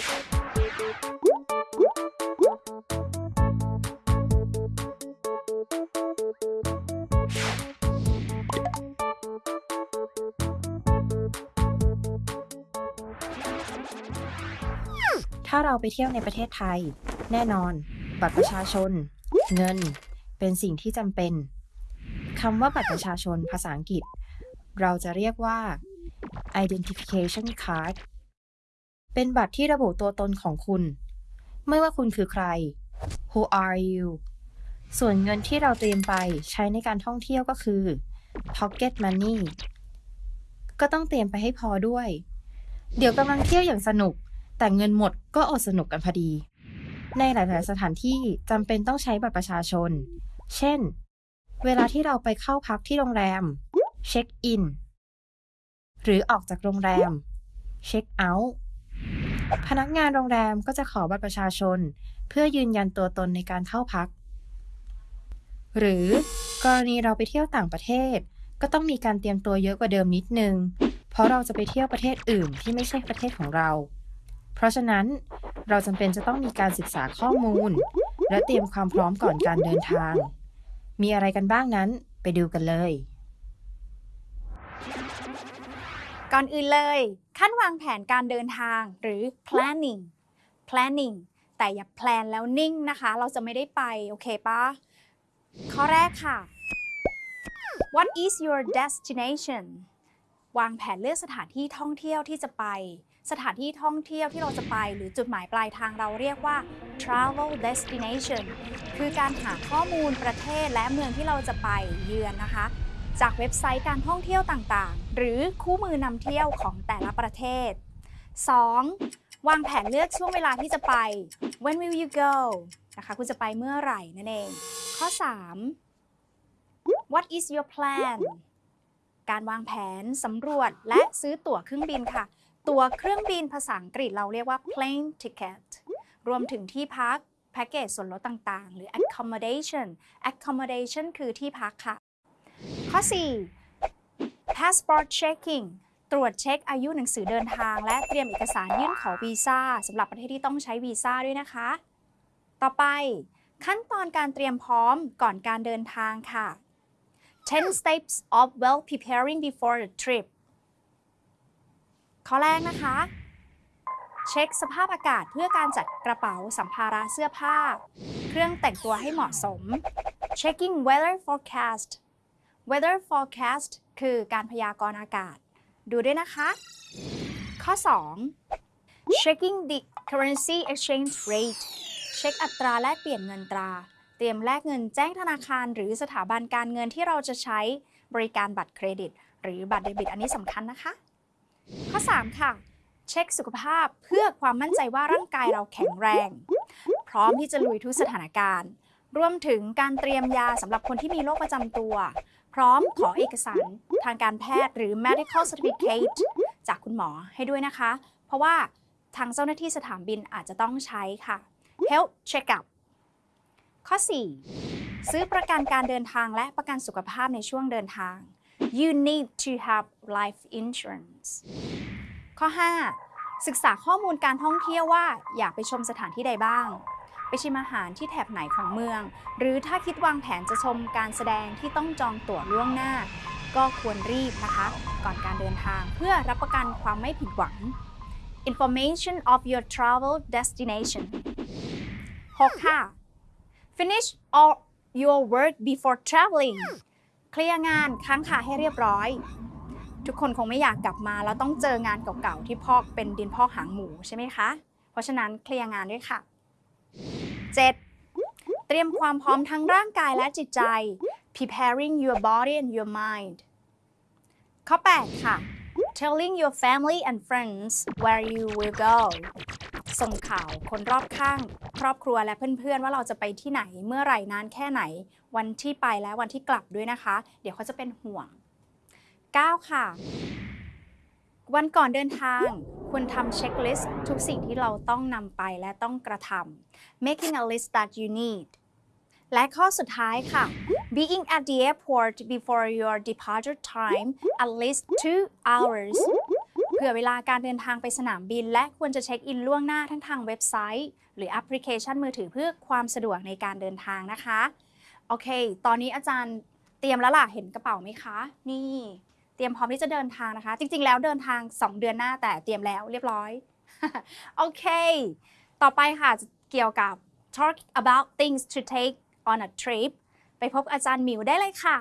ถ้าเราไปเที่ยวในประเทศไทย แน่นอน บัตรประชาชน เงิน เป็นสิ่งที่จำเป็นคำว่าบัตรประชาชนภาษาอังกฤษ เราจะเรียกว่า identification card เป็นบัตรที่ระบุตัวตนของคุณ ไม่ว่าคุณคือใคร who are you ส่วนเงินที่เราเตรียมไปใช้ในการท่องเที่ยวก็คือ pocket money ก็ต้องเตรียมไปให้พอด้วย เดี๋ยวกำลังเที่ยวอย่างสนุก แต่เงินหมดก็อดสนุกกันพอดี ในหลาย ๆ สถานที่จำเป็นต้องใช้บัตรประชาชน เช่น เวลาที่เราไปเข้าพักที่โรงแรม เช็คอิน หรือออกจากโรงแรม เช็คเอาท์ พนักงานโรงแรมก็จะขอบัตรประชาชน เพื่อยืนยันตัวตนในการเข้าพัก หรือกรณีเราไปเที่ยวต่างประเทศ ก็ต้องมีการเตรียมตัวเยอะกว่าเดิมนิดนึง เพราะเราจะไปเที่ยวประเทศอื่นที่ไม่ใช่ประเทศของเรา เพราะฉะนั้นเราจำเป็นจะต้องมีการศึกษาข้อมูล และเตรียมความพร้อมก่อนการเดินทาง มีอะไรกันบ้างนั้นไปดูกันเลย ก่อนอื่นเลย ขั้นวางแผนการเดินทางหรือ planning planning แต่อย่าแพลนแล้วนิ่งนะคะ เราจะไม่ได้ไป โอเคปะข้อแรกค่ะ What is your destination วางแผนเลือกสถานที่ท่องเที่ยวที่จะไป สถานที่ท่องเที่ยวที่เราจะไป หรือจุดหมายปลายทางเราเรียกว่า travel destination คือการหาข้อมูลประเทศและเมืองที่เราจะไปเยือนนะคะ จากเว็บไซต์การท่องเที่ยวต่างๆ หรือคู่มือนำเที่ยวของแต่ละประเทศ 2. วางแผนเลือกช่วงเวลาที่จะไป when will you go นะคะคุณจะไปเมื่อไหร่นั่นเอง ข้อ 3. what is your plan การวางแผนสำรวจและซื้อตั๋วเครื่องบินค่ะ ตั๋วเครื่องบินภาษาอังกฤษเราเรียกว่า plane ticket รวมถึงที่พักแพ็กเกจส่วนลดต่างๆ หรือ accommodation accommodation คือที่พักค่ะ ข้อ 4. passport checking ตรวจเช็คอายุหนังสือเดินทาง และเตรียมเอกสารยื่นขอวีซ่าสำหรับประเทศที่ต้องใช้วีซ่าด้วยนะคะ ต่อไป ขั้นตอนการเตรียมพร้อมก่อนการเดินทางค่ะ 10 steps of well preparing before the trip ข้อแรกนะคะ เช็คสภาพอากาศเพื่อการจัดกระเป๋าสัมภาระเสื้อผ้า เครื่องแต่งตัวให้เหมาะสม checking weather forecast weather forecast คือการพยากรณ์อากาศ ดูด้วยนะคะ ข้อ 2 checking the currency exchange rate เช็คอัตราแลกเปลี่ยนเงินตรา เตรียมแลกเงินแจ้งธนาคาร หรือสถาบันการเงินที่เราจะใช้บริการบัตรเครดิต หรือบัตรเดบิตอันนี้สำคัญนะคะ ข้อ 3 ค่ะ เช็คสุขภาพเพื่อความมั่นใจว่าร่างกายเราแข็งแรง พร้อมที่จะลุยทุกสถานการณ์ รวมถึงการเตรียมยาสำหรับคนที่มีโรคประจำตัว พร้อมขอเอกสารทางการแพทย์หรือ medical certificate จากคุณหมอให้ด้วยนะคะ เพราะว่าทางเจ้าหน้าที่สถานบินอาจจะต้องใช้ค่ะ health checkup ข้อ 4 ซื้อประกันการเดินทางและประกันสุขภาพในช่วงเดินทาง you need to have life insurance ข้อ 5 ศึกษาข้อมูลการท่องเที่ยวว่าอยากไปชมสถานที่ใดบ้าง ไปชิมอาหารที่แถบไหนของเมือง หรือถ้าคิดวางแผนจะชมการแสดงที่ต้องจองตั๋วล่วงหน้า ก็ควรรีบนะคะ ก่อนการเดินทางเพื่อรับประกันความไม่ผิดหวัง information of your travel destination 6ค่ะ finish all your work before traveling เคลียร์งานค้างคาให้เรียบร้อย ทุกคนคงไม่อยากกลับมาแล้วต้องเจองานเก่าๆที่พอกเป็นดินพอกหางหมูใช่ไหมคะ เพราะฉะนั้นเคลียร์งานด้วยค่ะ 7. เตรียมความพร้อมทั้งร่างกายและจิตใจ preparing your body and your mind ข้อ 8 ค่ะ telling your family and friends where you will go ส่งข่าวคนรอบข้าง ครอบครัวและเพื่อนๆ ว่าเราจะไปที่ไหนเมื่อไหร่นานแค่ไหน วันที่ไปและวันที่กลับด้วยนะคะ เดี๋ยวเขาจะเป็นห่วง 9 ค่ะ วันก่อนเดินทาง ควรทำเช็คลิสต์ทุกสิ่งที่เราต้องนำไปและต้องกระทำ making a list that you need และข้อสุดท้ายค่ะ being at the airport before your departure time at least two hours เผื่อเวลาการเดินทางไปสนามบิน และควรจะเช็คอินล่วงหน้าทั้งทางเว็บไซต์ หรือแอปพลิเคชันมือถือเพื่อความสะดวกในการเดินทางนะคะ โอเค ตอนนี้อาจารย์เตรียมแล้วล่ะ เห็นกระเป๋าไหมคะ นี่ เตรียมพร้อมที่จะเดินทางนะคะ จริง ๆ แล้วเดินทาง 2 เดือนหน้าแต่เตรียมแล้วเรียบร้อย โอเค ต่อไปค่ะเกี่ยวกับ talk about things to take on a trip ไปพบอาจารย์หมิวได้เลยค่ะ